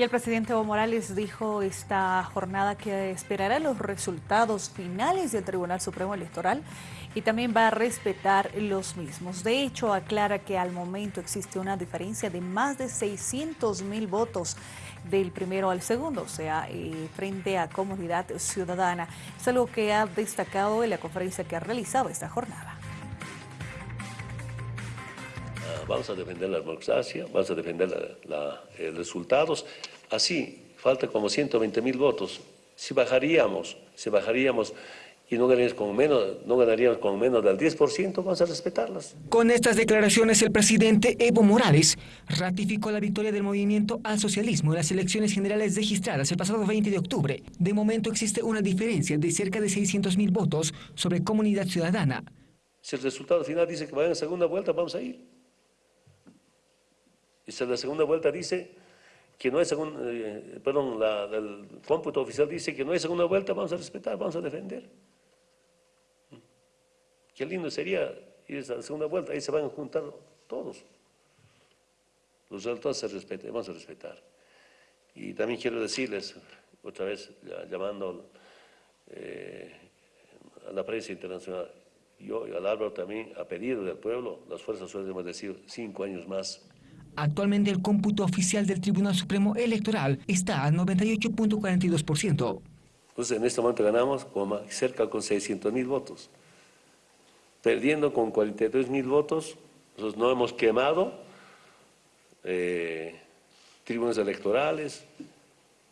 Y el presidente Evo Morales dijo esta jornada que esperará los resultados finales del Tribunal Supremo Electoral y también va a respetar los mismos. De hecho, aclara que al momento existe una diferencia de más de 600 mil votos del primero al segundo, o sea, eh, frente a Comunidad Ciudadana. Es algo que ha destacado en la conferencia que ha realizado esta jornada. Vamos a defender la democracia, vamos a defender los eh, resultados. Así, falta como 120 mil votos. Si bajaríamos, si bajaríamos y no ganaríamos con menos, no ganaríamos con menos del 10%, vamos a respetarlas. Con estas declaraciones, el presidente Evo Morales ratificó la victoria del movimiento al socialismo en las elecciones generales registradas el pasado 20 de octubre. De momento existe una diferencia de cerca de 600 mil votos sobre comunidad ciudadana. Si el resultado final dice que vayan a segunda vuelta, vamos a ir. Y si la segunda vuelta dice que no hay segunda, eh, perdón, el cómputo oficial dice que no hay segunda vuelta, vamos a respetar, vamos a defender. Qué lindo sería ir a la segunda vuelta, ahí se van a juntar todos. Los resultados se respetan, vamos a respetar. Y también quiero decirles, otra vez llamando eh, a la prensa internacional, yo y al Álvaro también, a pedido del pueblo, las fuerzas hemos decidido cinco años más Actualmente el cómputo oficial del Tribunal Supremo Electoral está al 98.42%. Entonces en este momento ganamos cerca con 600 mil votos. Perdiendo con 42 mil votos, nosotros no hemos quemado eh, tribunas electorales,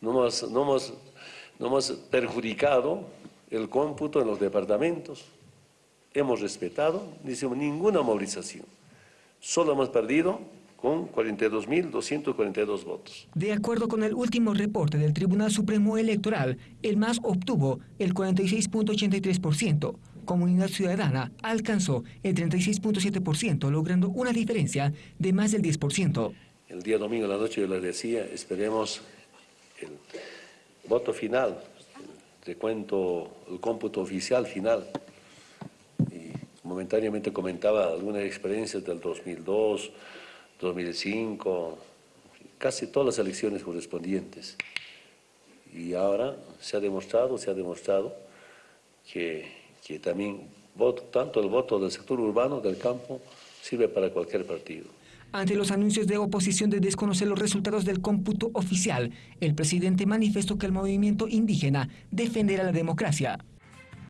no hemos, no, hemos, no hemos perjudicado el cómputo en los departamentos, hemos respetado, hicimos ninguna movilización, solo hemos perdido con 42.242 votos. De acuerdo con el último reporte del Tribunal Supremo Electoral, el MAS obtuvo el 46.83%. Comunidad Ciudadana alcanzó el 36.7%, logrando una diferencia de más del 10%. El día domingo a la noche yo les decía, esperemos el voto final, el recuento, el cómputo oficial final. Y momentáneamente comentaba algunas experiencias del 2002, 2005, casi todas las elecciones correspondientes. Y ahora se ha demostrado, se ha demostrado que, que también voto, tanto el voto del sector urbano, del campo, sirve para cualquier partido. Ante los anuncios de oposición de desconocer los resultados del cómputo oficial, el presidente manifestó que el movimiento indígena defenderá la democracia.